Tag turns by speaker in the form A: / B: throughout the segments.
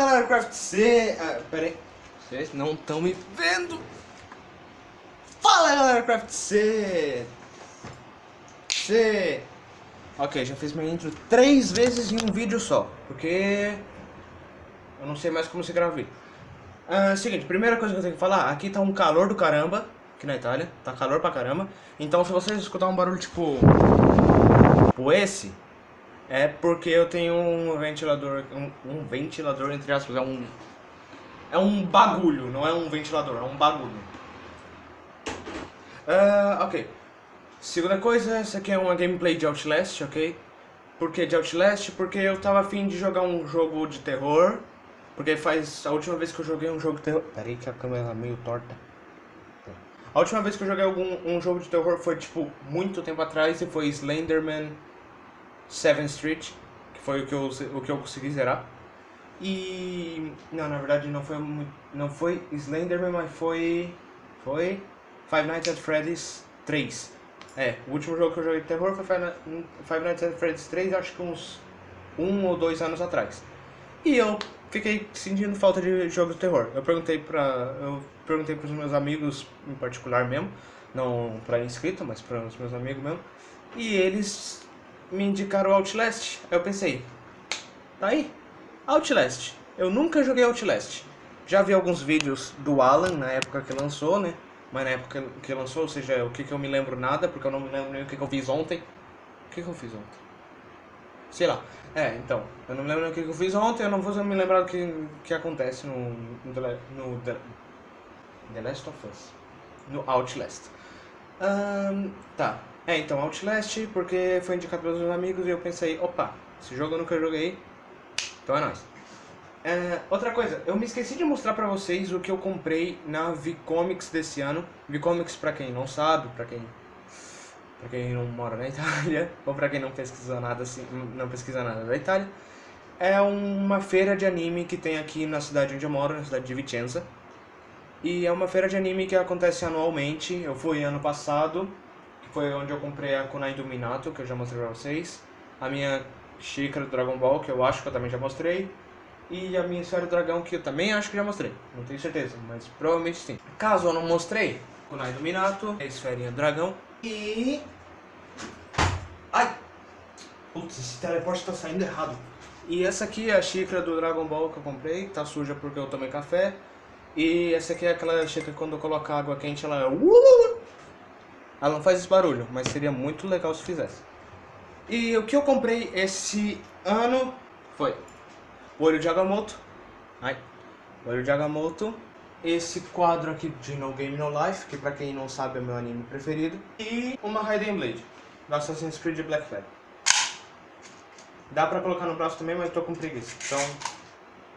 A: galera, Craft C... Ah, pera aí. Vocês não estão me vendo. Fala galera, Craft C... C... Ok, já fiz minha intro três vezes em um vídeo só, porque eu não sei mais como se grava vídeo. Ah, seguinte, primeira coisa que eu tenho que falar, aqui tá um calor do caramba, aqui na Itália, tá calor pra caramba. Então se vocês escutar um barulho tipo, tipo esse, é porque eu tenho um ventilador, um, um ventilador entre aspas, é um, é um bagulho, não é um ventilador, é um bagulho. Uh, ok. Segunda coisa, essa aqui é uma gameplay de Outlast, ok? Por que de Outlast? Porque eu tava afim de jogar um jogo de terror. Porque faz... A última vez que eu joguei um jogo de terror... Peraí que a câmera tá meio torta. A última vez que eu joguei algum, um jogo de terror foi, tipo, muito tempo atrás. E foi Slenderman 7th Street. Que foi o que eu, o que eu consegui zerar. E... Não, na verdade não foi Não foi Slenderman, mas foi... Foi... Five Nights at Freddy's 3. É, o último jogo que eu joguei de terror foi Five Nights at Freddy's 3, acho que uns um ou dois anos atrás. E eu fiquei sentindo falta de jogo de terror. Eu perguntei para eu perguntei para os meus amigos em particular mesmo, não para inscrito, mas para os meus amigos mesmo, e eles me indicaram Outlast. Aí eu pensei, tá aí, Outlast. Eu nunca joguei Outlast. Já vi alguns vídeos do Alan na época que lançou, né? mas na época que lançou, ou seja, o que, que eu me lembro nada, porque eu não me lembro nem o que, que eu fiz ontem. O que, que eu fiz ontem? Sei lá. É, então, eu não me lembro o que, que eu fiz ontem, eu não vou me lembrar o que, que acontece no, no, no The, The Last of Us. No Outlast. Um, tá. É, então, Outlast, porque foi indicado pelos meus amigos e eu pensei, opa, esse jogo eu nunca joguei, então é nóis. É, outra coisa, eu me esqueci de mostrar pra vocês o que eu comprei na Vicomics desse ano. Vicomics, pra quem não sabe, pra quem, pra quem não mora na Itália, ou pra quem não pesquisa nada, assim, não pesquisa nada da Itália, é uma feira de anime que tem aqui na cidade onde eu moro, na cidade de Vicenza. E é uma feira de anime que acontece anualmente, eu fui ano passado, foi onde eu comprei a Kunai do Minato, que eu já mostrei pra vocês. A minha xícara do Dragon Ball, que eu acho que eu também já mostrei e a minha história do dragão, que eu também acho que já mostrei. Não tenho certeza, mas provavelmente sim. Caso eu não mostrei, Kunai do Minato, a esferinha do dragão e... Ai! Putz, esse teleporte tá saindo errado. E essa aqui é a xícara do Dragon Ball que eu comprei, tá suja porque eu tomei café. E essa aqui é aquela xícara que quando eu colocar água quente ela... Ela não faz esse barulho, mas seria muito legal se fizesse. E o que eu comprei esse ano foi olho de Agamotto. Ai. olho de Agamotto. Esse quadro aqui de No Game No Life, que pra quem não sabe é meu anime preferido. E uma Raiden Blade, do Assassin's Creed Black Flag. Dá pra colocar no braço também, mas tô com preguiça. Então,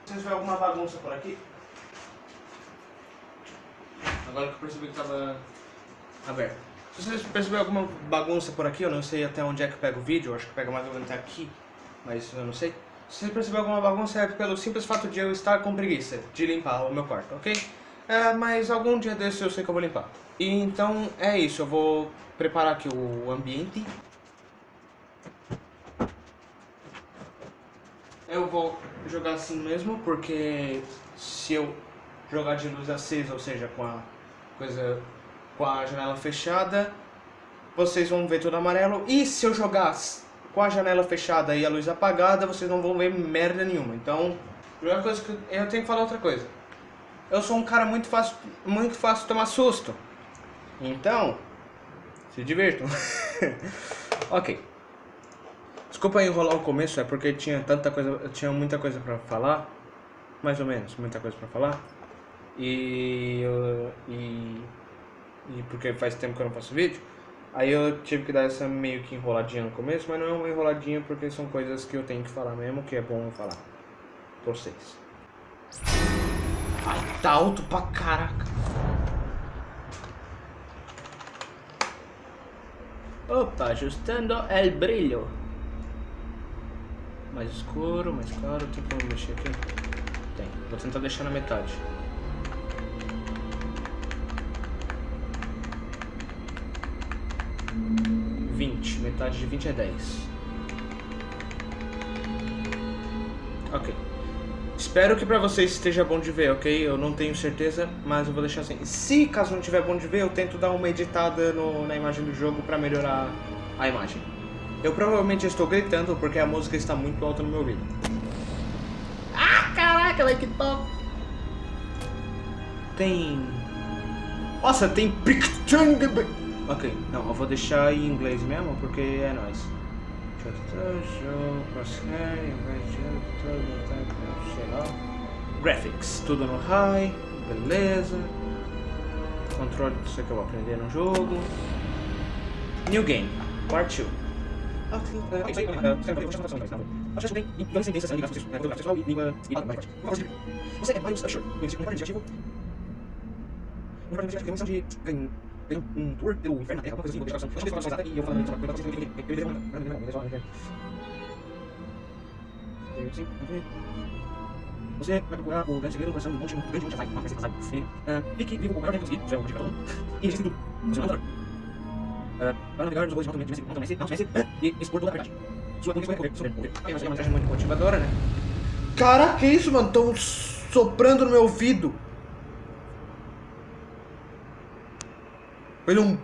A: se verem alguma bagunça por aqui... Agora que eu percebi que tava aberto. Se vocês perceberem alguma bagunça por aqui, eu não sei até onde é que pega o vídeo, acho que pega mais ou menos aqui, mas eu não sei. Se você perceber alguma bagunça é pelo simples fato de eu estar com preguiça de limpar o meu quarto, ok? É, mas algum dia desse eu sei que eu vou limpar. E então é isso, eu vou preparar aqui o ambiente. Eu vou jogar assim mesmo, porque se eu jogar de luz acesa, ou seja, com a coisa com a janela fechada, vocês vão ver tudo amarelo. E se eu jogar com a janela fechada e a luz apagada, vocês não vão ver merda nenhuma. Então, primeira coisa que eu tenho que falar outra coisa. Eu sou um cara muito fácil, muito fácil tomar susto. Então, se divirtam. ok. Desculpa enrolar o começo, é porque tinha tanta coisa, tinha muita coisa pra falar. Mais ou menos, muita coisa pra falar. E, e, e porque faz tempo que eu não faço vídeo. Aí eu tive que dar essa meio que enroladinha no começo, mas não é uma enroladinha porque são coisas que eu tenho que falar mesmo, que é bom falar pra vocês. Ai, tá alto pra caraca. Opa, ajustando o brilho. Mais escuro, mais claro, tem como mexer aqui? Tem, vou tentar deixar na metade. Metade de 20 é 10. Ok. Espero que pra vocês esteja bom de ver, ok? Eu não tenho certeza, mas eu vou deixar assim. Se caso não tiver bom de ver, eu tento dar uma editada no, na imagem do jogo pra melhorar a imagem. Eu provavelmente estou gritando porque a música está muito alta no meu ouvido. Ah, caraca, like top! Tem... Nossa, tem. Ok, não, eu vou deixar em inglês mesmo porque é nóis. Graphics, tudo no high, beleza. Controle disso que eu vou aprender no jogo. New game, part 2. Você é mais Usher, conhecido como investigativo. Um departamento investigativo tem uma missão de tem um tour pelo inferno na Terra, alguma coisa assim, vou deixar a opção. Eu não sei se eu e eu falando sobre vocês, eu. Não, não, não, não, Sim, Você vai procurar o grande segredo do coração do monte, um grande monte, vai, vai ser casado. Fique vivo com o maior tempo conseguir, isso é um motivo pra todo mundo. E existe tudo. Você não é Para navegar nos bois de Messi, Mountain Messi, não Messi, e expor toda a verdade. Sua condição é correr sobre morrer. Ok, mas é uma mensagem muito motivadora, né? Caraca, que isso, mano? Tão soprando no meu ouvido. Foi um...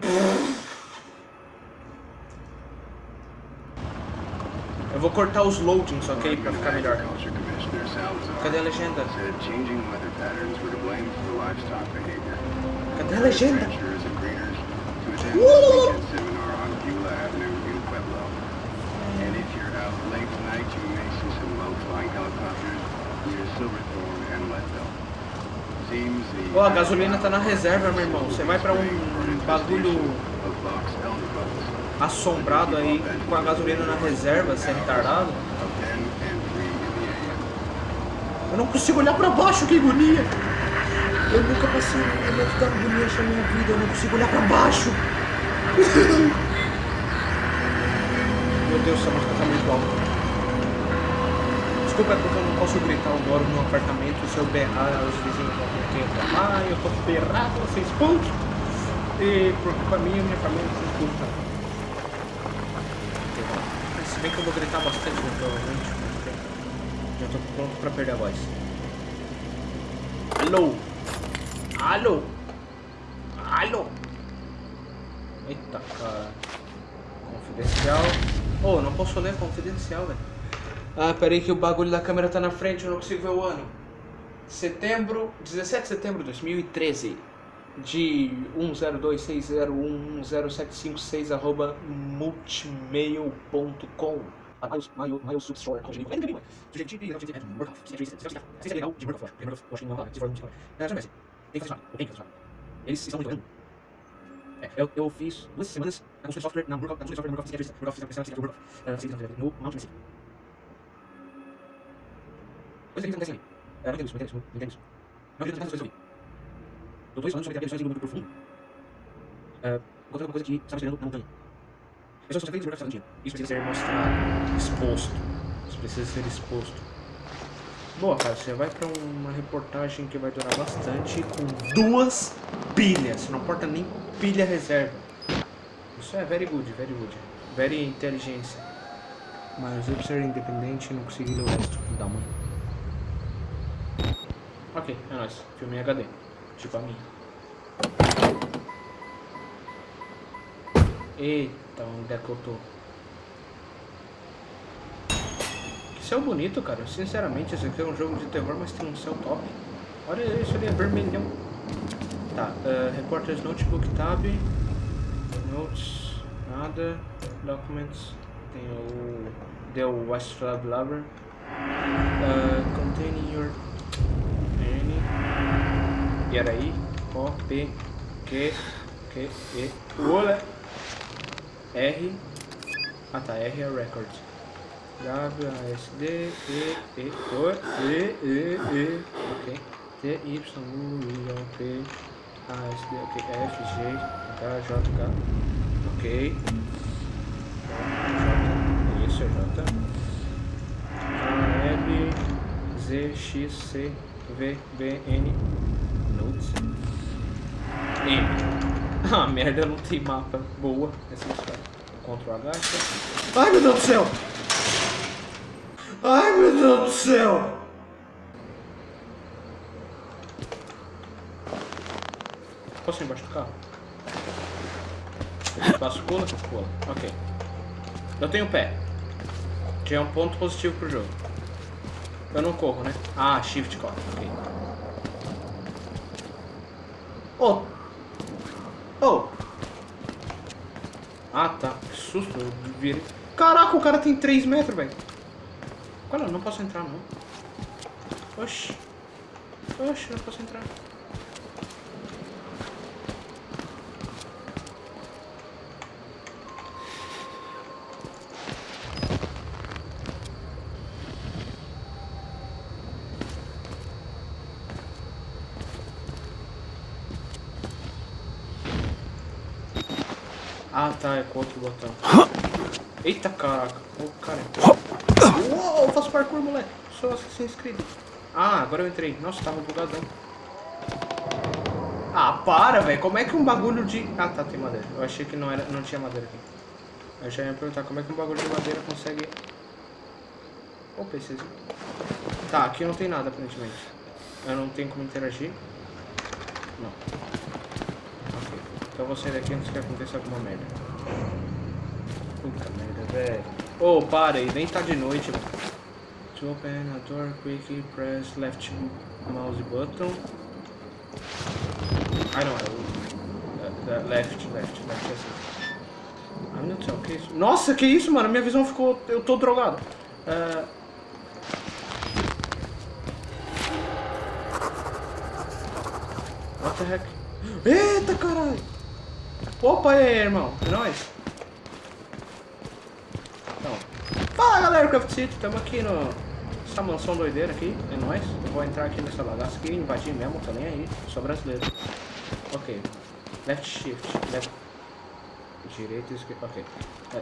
A: Eu vou cortar os loadings, ok? Pra ficar melhor. Cadê a legenda? Cadê a legenda? Uh! Ó, oh, a gasolina tá na reserva, meu irmão. Você vai pra um bagulho assombrado aí com a gasolina na reserva, você retardado? Eu não consigo olhar pra baixo, que agonia! Eu nunca passei um momento da agonia na minha vida, eu não consigo olhar pra baixo! Meu Deus, essa música tá muito alta. Desculpa, é porque eu não posso gritar, moro num apartamento, se eu berrar, os vizinhos vão ter reclamar, eu berrar, vou ser expulso. E por culpa minha, minha família se expulsa. Se bem que eu vou gritar bastante, né, provavelmente, já tô pronto pra perder a voz. Alô? Alô? Alô? Eita, cara. Confidencial. Oh, não posso ler confidencial, velho. Ah, peraí que o bagulho da câmera tá na frente, eu não consigo ver o ano. Setembro, 17 de setembro de 2013. De 1026011076 arroba multimail.com Eles estão muito é, eu, eu fiz duas semanas na consulta de software na Murkoff, na consulta de software na Murkoff, no Mount Mississippi. Coisa que acontece ali. É, não entendo isso, não entendo isso, não entendo isso. Não acredito tantas coisas ali. Doutores falando sobre terapias de muito profundo. Uh, encontrando alguma coisa que estava esperando na montanha. Pessoas conseguem desenvolver essa dia. Isso precisa ser mostrado, exposto. Isso precisa ser exposto. Boa, cara, você vai pra uma reportagem que vai durar bastante com duas pilhas. Você não porta nem pilha reserva. Isso é very good, very good. Very inteligência. Mas eu ser independente e não conseguir ler o resto. Dá uma. Ok, é nóis. Filme em HD. Tipo a minha. Eita, onde é? Que céu bonito, cara. Sinceramente, esse aqui é um jogo de terror, mas tem um céu top. Olha isso ali, é vermelhão. Tá, uh, Reporters Notebook Tab. Notes, nada. Documents. Tem o The West Lab Lover. Uh, containing your era I, O, P, Q, Q, E, Olha. R, ah tá, R é record. W, A, S, D, E, E, O, E, E, E, ok. T, Y, U, I, O, P, A, S, D, ok. F, G, H, J, K, ok. J, isso, J. A, L, Z, X, C, V, B, N, Ah, merda, não tem mapa. Boa. Essa é história. Agacha. Então. Ai, meu Deus do céu! Ai, meu Deus do céu! Posso ir embaixo do carro? Passo, pula, pula. Ok. Eu tenho pé. Já é um ponto positivo pro jogo. Eu não corro, né? Ah, shift corre. Ok. Oh, Oh! Ah, tá. Que susto. Eu. Caraca, o cara tem 3 metros, velho. Olha, não posso entrar, não. Oxi. Oxi, não posso entrar. Ah, tá, é com outro botão. Eita, caraca. Oh, cara. Uou, eu faço parkour, moleque. Sou Assassin's Creed. Ah, agora eu entrei. Nossa, tava bugadão. Ah, para, velho. Como é que um bagulho de... Ah, tá, tem madeira. Eu achei que não, era, não tinha madeira aqui. Eu já ia perguntar como é que um bagulho de madeira consegue... Ô, PCzinho. Tá, aqui não tem nada, aparentemente. Eu não tenho como interagir. Não. Ok. Então eu vou sair daqui antes que aconteça alguma merda. Puta merda, velho. Ô, oh, para aí. Nem tá de noite. To open a door, quickly press left mouse button. Não, é o left, left, left, é assim. Ah, meu Deus, que isso? Nossa, que isso, mano? Minha visão ficou... Eu tô drogado. Uh... What the heck? Eita, caralho! Opa aí, irmão. É nóis. Então. Fala, galera, Craft City. Estamos aqui no essa mansão doideira aqui, é nóis. Eu vou entrar aqui nessa bagaça aqui, invadir mesmo, tô nem aí. Sou brasileiro. Ok. Left shift. Left. Direito e esquerda. Ok. É.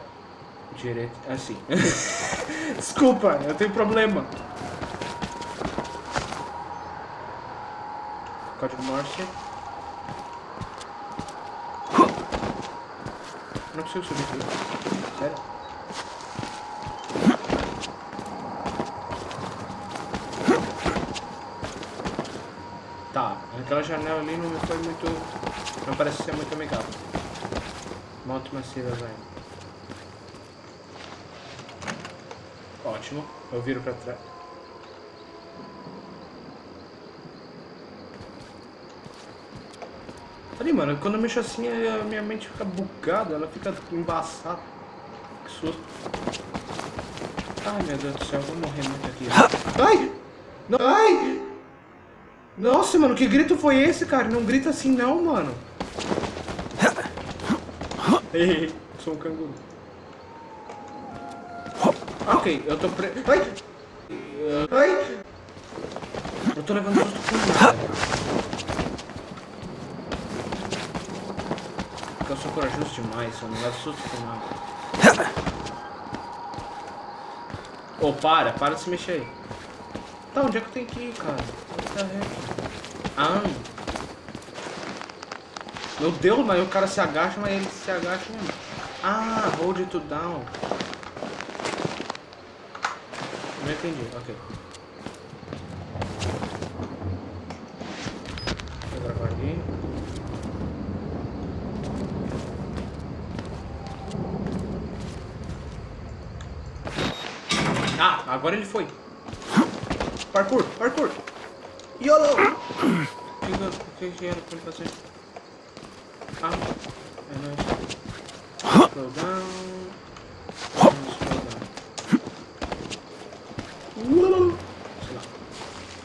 A: Direito. Assim. Desculpa, eu tenho problema. Código Morse. Consigo subir tudo. Sério? Aquela janela ali não foi muito... Não parece ser muito amigável. Moto massiva, velho. Ótimo. Eu viro pra trás. Mano, quando eu mexo assim, a minha mente fica bugada, ela fica embaçada. Que susto. Ai, meu Deus do céu, eu vou morrer muito aqui. Ai! Não, ai! Nossa, mano, que grito foi esse, cara? Não grita assim não, mano. Ei, sou um canguru. Ok, eu tô pre... Ai! Ai! Eu tô levando susto com nada. Eu sou corajoso demais, eu não levo susto com nada. Ô, oh, para, para de se mexer aí. Tá, onde é que eu tenho que ir, cara? Ah. Meu Deus, mas o cara se agacha, mas ele se agacha mesmo. Ah, hold it down. Não entendi, ok. Vou gravar aqui. Ah, agora ele foi. Parkour, parkour. YOLO! O que, que era pra ele fazer? Ah, é nóis. Slow down. Slow down. Sei lá.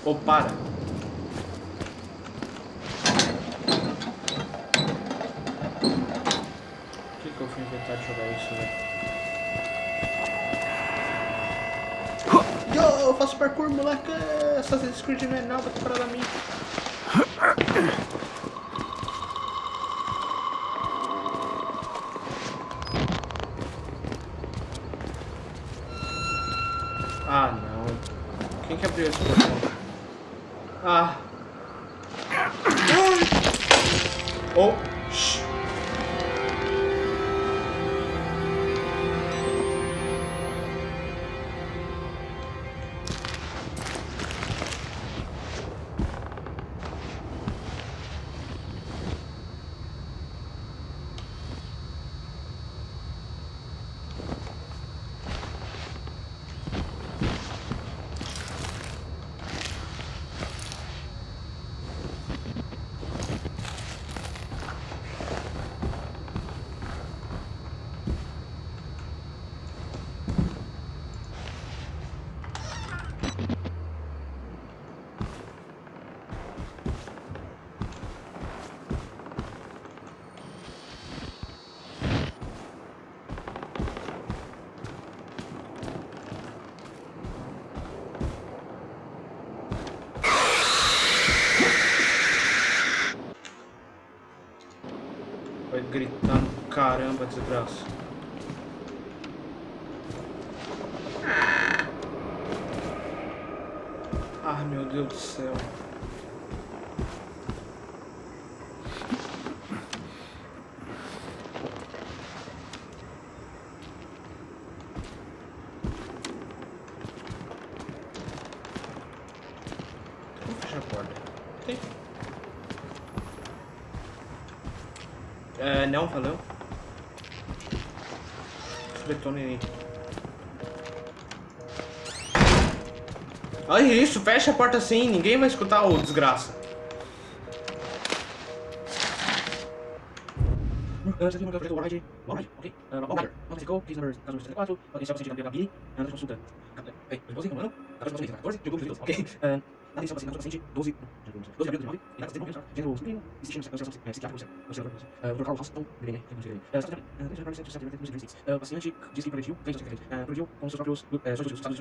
A: Ou oh, para. Por que, que eu fui inventar de jogar isso, velho? Faço parkour, moleque! Assassin's Creed não é nada comparado a mim. Caramba, desgraça. Ah, meu Deus do céu. É, não, valeu. Betone. Olha isso, fecha a porta assim, ninguém vai escutar o desgraça. Ok? Uh, Warride, não ficou, case number 1464, ok, só você tem que abrir, uh, consulta. Ei, eu vou não? 14, 14, jogou os ok? Uh, atenção, paciente, paciente, 12, 12 de abril de 19, e datas de 19, gênero masculino, existindo associação psiquiátrica, observador, protocolo Hospital, BBN, o paciente diz que progrediu, progrediu com seus próprios, seus estados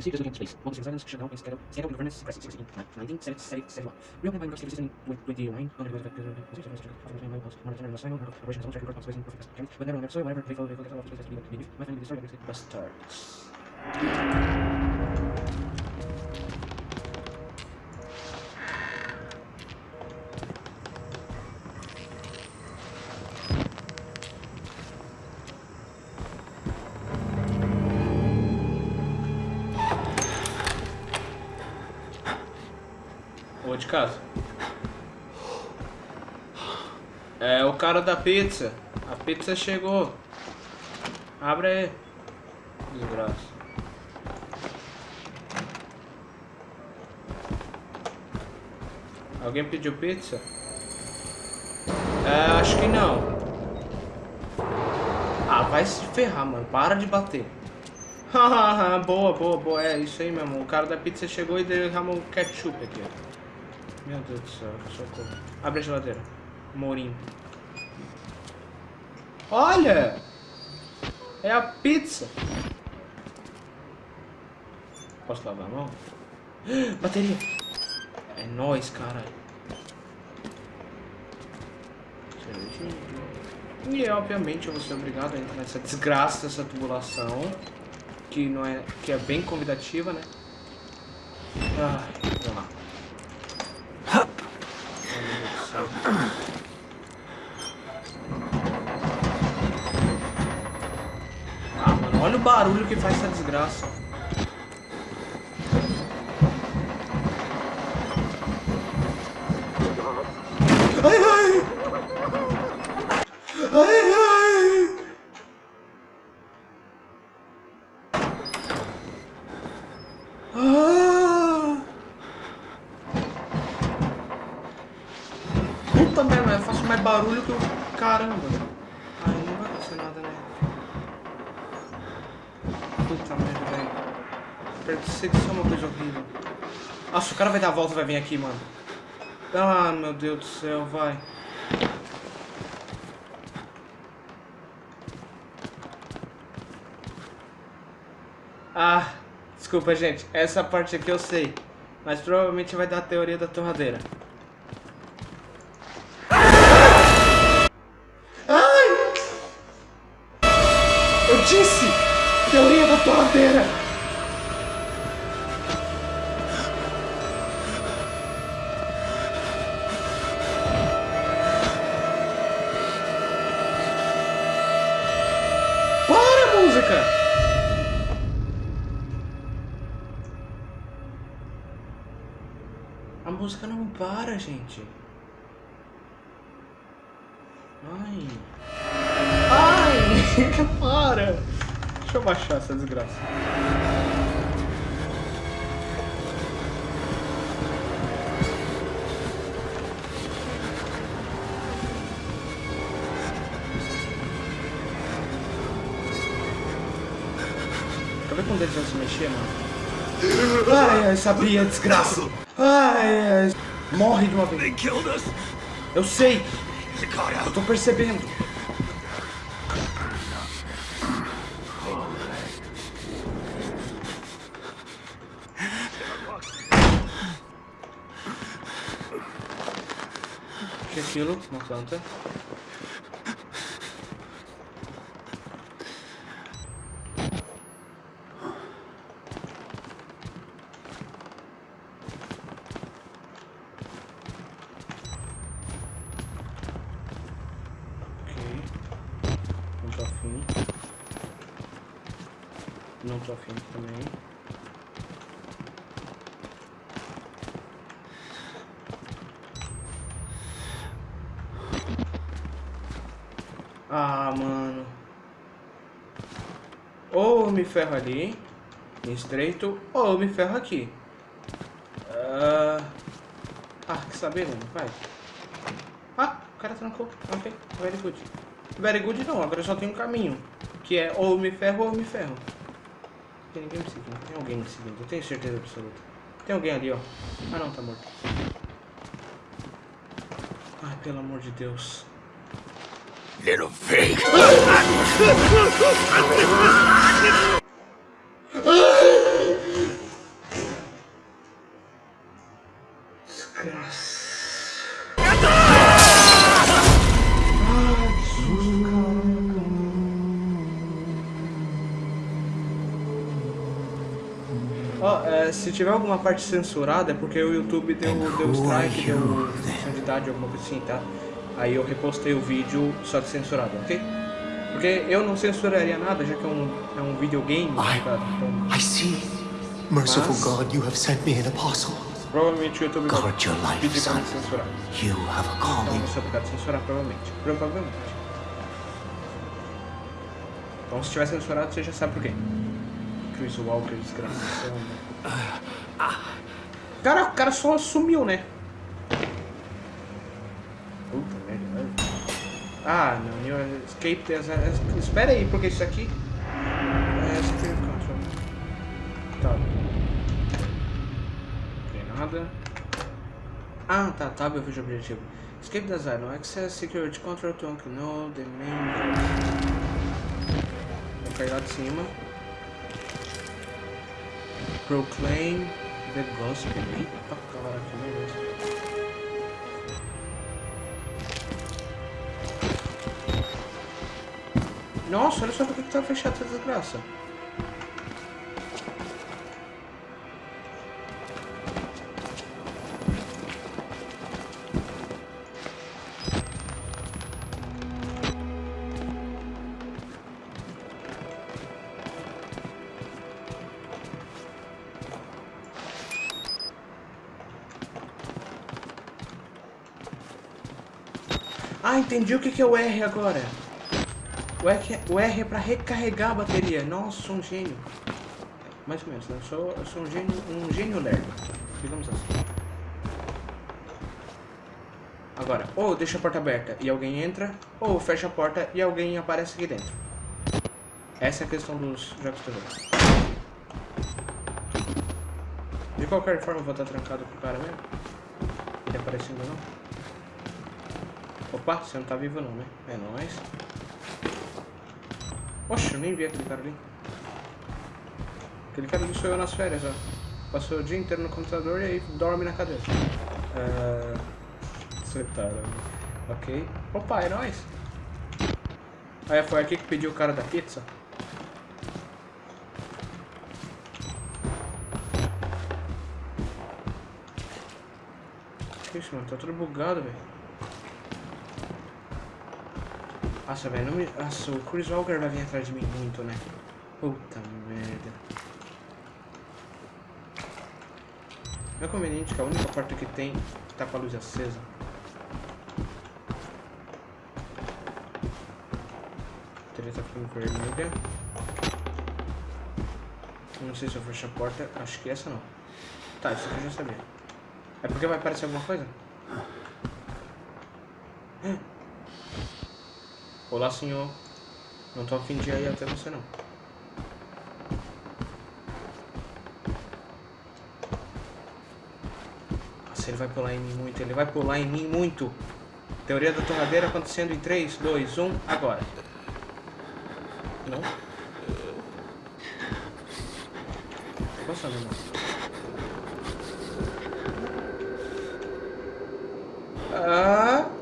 A: see 6 Disobedience Space. Bonus in silence, shut down, and stand stand up in governance, crisis 16, 19, 7, by Microsoft System with 21, under the monitoring the sign, operations on track record, space in perfect mechanics, but never on the whatever, they follow the office, bastards. Pizza. A pizza chegou. Abre aí. Desgraça. Alguém pediu pizza? É, acho que não. Ah, vai se ferrar, mano. Para de bater. Boa, boa, boa. É isso aí mesmo. O cara da pizza chegou e derramou ketchup aqui. Meu Deus do céu, socorro. Abre a geladeira. Mourinho. Olha! É a pizza. Posso lavar a mão? Bateria. É nóis, caralho. E obviamente eu vou ser obrigado a entrar nessa desgraça, essa tubulação. Que não é. que é bem convidativa, né? Ai, vamos lá. Ah, mano, olha o barulho que faz essa desgraça. Ai, ai! Ai, ai! Ah! Puta merda, eu faço mais barulho que o caramba. Ai, não vai acontecer nada, né? Puta merda, velho. Perseguição é uma coisa horrível. Nossa, o cara vai dar a volta e vai vir aqui, mano. Ah, meu Deus do céu, vai. Ah, desculpa, gente. Essa parte aqui eu sei. Mas provavelmente vai dar a teoria da torradeira. para, gente. Ai. Ai, para. Deixa eu baixar essa desgraça. Quer ver quando eles vão se mexer, mano? Ai, ai, sabia, desgraça. Ai, ai. Morre de uma vez.
B: They killed us.
A: Eu sei. Eu tô percebendo. O que é aquilo? Uma planta. Ok. Não tô afim. Não tô afim também. Ah, mano. Ou me ferro ali, estreito, ou me ferro aqui. Ah, ah que saber, mano, vai. Ah, o cara trancou. Ok, very good. Very good não, agora só tem um caminho. Que é ou me ferro ou me ferro. Tem ninguém me seguindo, tem alguém me seguindo, eu tenho certeza absoluta. Tem alguém ali, ó. Ah não, tá morto. Ai, pelo amor de Deus.
B: Little pig.
A: Ó, é, se tiver alguma parte censurada é porque o YouTube deu, deu strike, deu restrição de idade, alguma coisa assim, tá? Aí eu repostei o vídeo só que censurado, ok? Porque eu não censuraria nada, já que é um, é um videogame, tá ligado? Então,
C: I see. Merciful
A: Mas-
C: God, you have sent me an apostle.
A: provavelmente o YouTube vai pedir pra me censurar.
C: You have a
A: Então
C: calling.
A: você é obrigado a censurar, provavelmente. Provavelmente. Então se tiver censurado, você já sabe por quê. Chris Walker, desgraçado. Cara, o cara só sumiu, né? Puta merda. velho. Ah, não. Your escape there's a... Espera aí, porque isso aqui... É security control. Tá. Não tem nada. Ah, tá, tá, eu vejo o objetivo. Escape design, no access security control to know the main Vou cair lá de cima. Proclaim the gospel. Eita, cara, que beleza. Nossa, olha só por que que tá fechado essa desgraça. Ah, entendi o que é o R agora. O R, o R é pra recarregar a bateria. Nossa, sou um gênio. Mais ou menos, né? Eu sou, eu sou um gênio, um gênio lerdo. Digamos assim. Agora, ou deixa a porta aberta e alguém entra, ou fecha a porta e alguém aparece aqui dentro. Essa é a questão dos jogos de terror. De qualquer forma, eu vou estar trancado com o cara mesmo. Ele aparecendo ou não. Opa, você não tá vivo não, né? É nóis. Oxe, eu nem vi aquele cara ali. Aquele cara ali sou eu nas férias, ó. Passou o dia inteiro no computador e aí dorme na cadeira. Ah, Você tá, né? Ok. Opa, é nóis. Aí foi aqui que pediu o cara da pizza. Que isso, mano? Tá tudo bugado, velho. Nossa, velho, não me... O Chris Walker vai vir atrás de mim muito, né? Puta merda. Não é conveniente que a única porta que tem tá com a luz acesa. A tela tá ficando vermelha. Não sei se eu fecho a porta. Acho que essa não. Tá, isso aqui eu já sabia. É porque vai aparecer alguma coisa? Olá, senhor. Não tô afim de ir até você, não. Nossa, ele vai pular em mim muito. Ele vai pular em mim muito. Teoria da torradeira acontecendo em 3, 2, 1, agora. Não? Posso seu nome? Ah...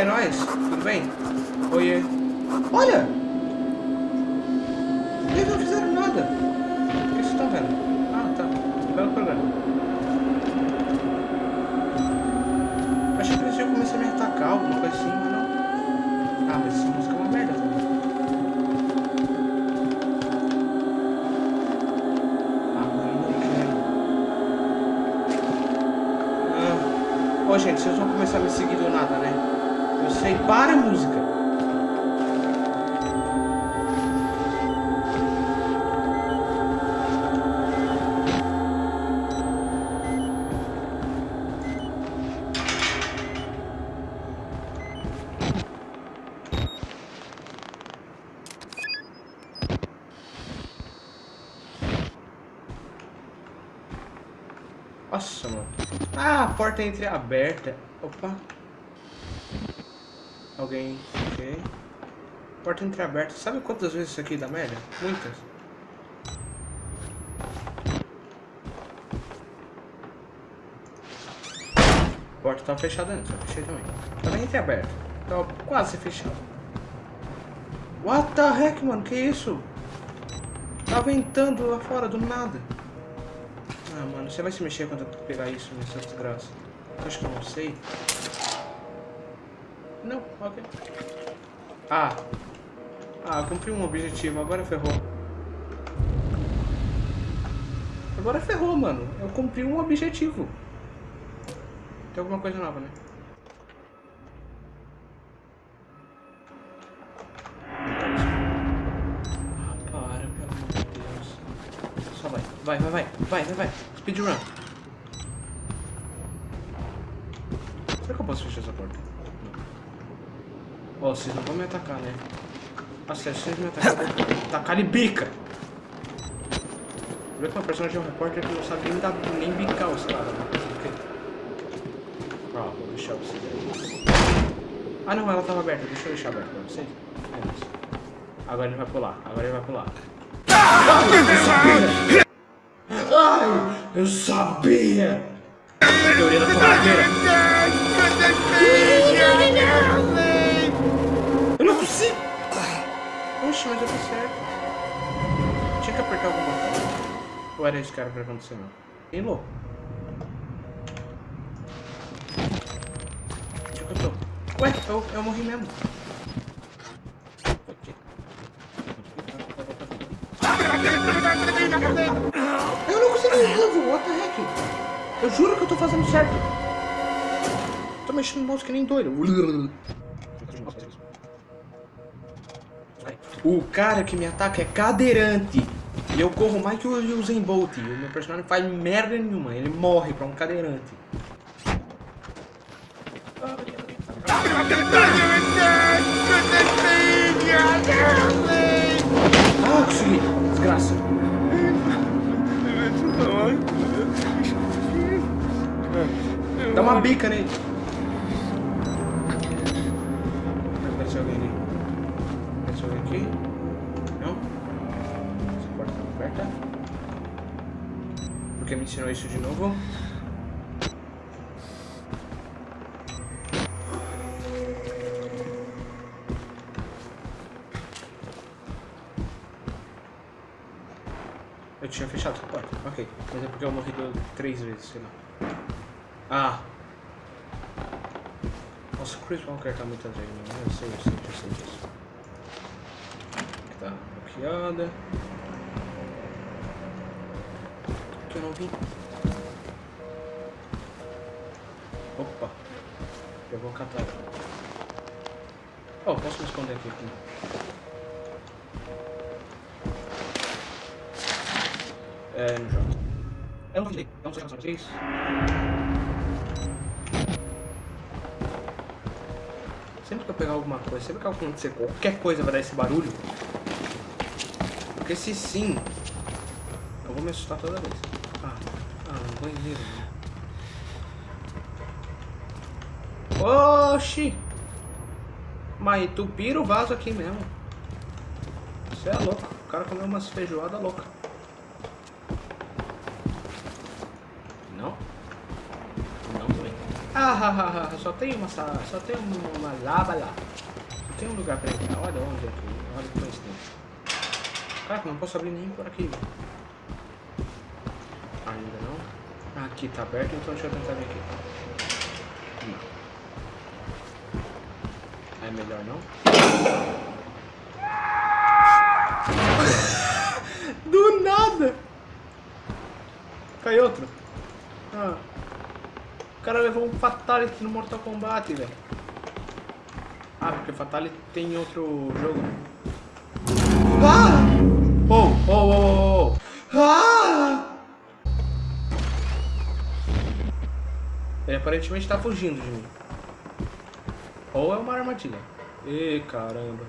A: é nóis? Tudo bem? Oiê. Olha! Eles não fizeram nada. O que vocês estão vendo? Ah, tá. Belo programa. Achei que eles iam começar a me atacar, alguma coisa assim, mas não. Ah, mas essa música é uma merda também. Ah. Ah. Ô, gente, vocês vão começar a me seguir do nada, né? Eu sei. Para a música! Nossa, mano. Ah, a porta é entreaberta. Opa. Alguém. Ok. Porta entreaberta. Sabe quantas vezes isso aqui dá merda? Muitas. Porta tava fechada antes, eu fechei também. Tava entreaberta. Tava quase fechada. What the heck, mano? Que isso? Tá ventando lá fora do nada. Ah, mano, você vai se mexer quando eu pegar isso nessa desgraça? Eu acho que eu não sei. Não, ok. Ah. Ah, cumpri um objetivo, agora ferrou. Agora ferrou, mano. Eu cumpri um objetivo. Tem alguma coisa nova, né? Ah, para, pelo amor de Deus. Só vai. Vai, vai, vai. Vai, vai, vai. Speedrun. Será que eu posso fechar essa porta? Ó, oh, vocês não vão me atacar, né? Nossa, vocês me atacarem, eu vou tacar de bica. Vê que uma personagem é um repórter que não sabe nem, dar, nem bicar os caras. Né? Ah, vou deixar vocês aí. Ah não, ela tava aberta. Deixa eu deixar aberta pra vocês. É Agora ele vai pular. Agora ele vai pular. Ai, eu sabia! Teoria da torradeira. Eu fiz certo. Tinha que apertar algum botão. Ou era que era pra acontecer, não? Bem louco. Onde que eu tô? Ué, eu, eu morri mesmo. Eu não consegui resolver, what the heck? Eu juro que eu tô fazendo certo. Tô mexendo no mouse que nem doido. O cara que me ataca é cadeirante. E eu corro mais que o Usain Bolt. O meu personagem não faz merda nenhuma. Ele morre pra um cadeirante. Ah, consegui. Desgraça. Dá uma bica nele. Por que me ensinou isso de novo? Eu tinha fechado essa porta, ok. Mas é porque eu morri três vezes, sei lá. Ah! Nossa, o Chris Walker tá muito atrás de mim. Eu sei, eu sei, eu sei disso. Tá bloqueada. Que eu não vi. Opa! Eu vou catar. Oh, posso me esconder aqui. É, no jogo. Eu não sei, eu não sei pra vocês. Sempre que eu pegar alguma coisa, sempre que acontecer qualquer coisa vai dar esse barulho. Porque se sim, eu vou me assustar toda vez. Banheiro. Oxi! Mas tu pira o vaso aqui mesmo. Você é louco. O cara comeu umas feijoadas loucas. Não? Não também. Ah, ah, ah, ah, só tem uma sala, só tem uma, uma lava lá. Tem um lugar pra entrar. Olha onde é aqui. Olha que coincidência. Caraca, não posso abrir nem por aqui. Ainda não. Ah, aqui tá aberto, então deixa eu tentar ver aqui. Não. É melhor não? Do nada! Cai outro. Ah. O cara levou um Fatality no Mortal Kombat, velho. Ah, porque Fatality tem outro jogo. Ah! Oh, oh, oh, oh. Aparentemente tá fugindo de mim. Ou é uma armadilha. Ê, caramba.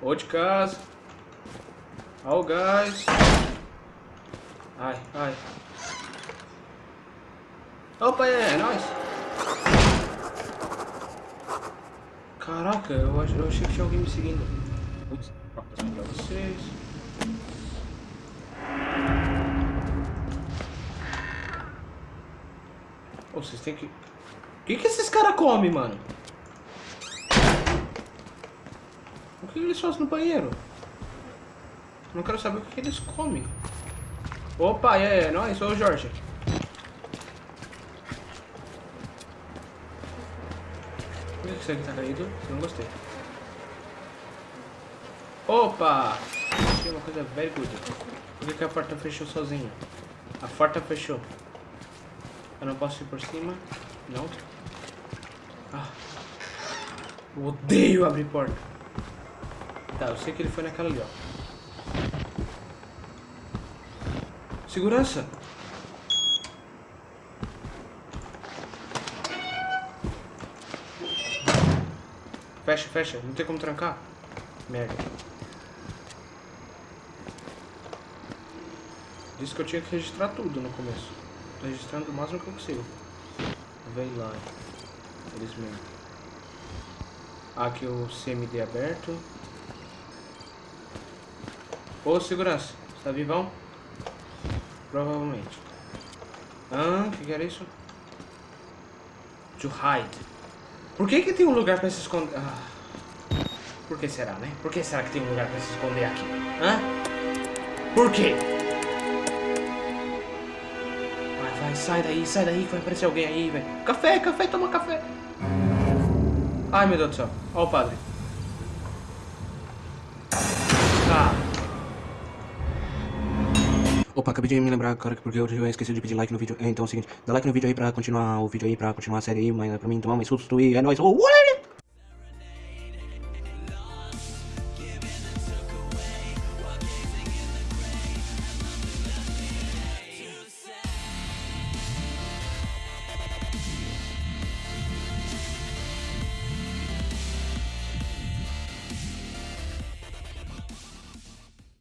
A: Ou de casa. Ó o gás. Ai, ai. Opa, é, é nóis. Caraca, eu, ach- eu achei que tinha alguém me seguindo. Passando pra vocês. Ô, vocês têm que... O que que esses caras comem, mano? O que eles fazem no banheiro? Não quero saber o que eles comem. Opa, é, é nóis, ô Jorge. Por que você tá caído? Eu não gostei. Opa! Achei uma coisa very good. Por que, que a porta fechou sozinha? A porta fechou. Eu não posso ir por cima? Não. Ah. Eu odeio abrir porta. Tá, eu sei que ele foi naquela ali, ó. Segurança! Fecha, fecha. Não tem como trancar. Merda. Disse que eu tinha que registrar tudo no começo. Tô registrando o máximo que eu consigo. Vem lá. Mesmo. Aqui o CMD aberto. Ô, segurança. Tá vivão? Provavelmente. Ah, o que, que era isso? To hide. Por que que tem um lugar pra se esconder? Ah. Por que será, né? Por que será que tem um lugar pra se esconder aqui? Hã? Por quê? Sai daí, sai daí que vai aparecer alguém aí, velho. Café, café, toma café. Ai, meu Deus do céu. Ó o padre. Ah.
D: Opa, acabei de me lembrar, cara, porque eu esqueci de pedir like no vídeo. É, Então é o seguinte, dá like no vídeo aí pra continuar o vídeo aí, pra continuar a série aí, mas pra mim tomar mais susto e é nóis. Oh!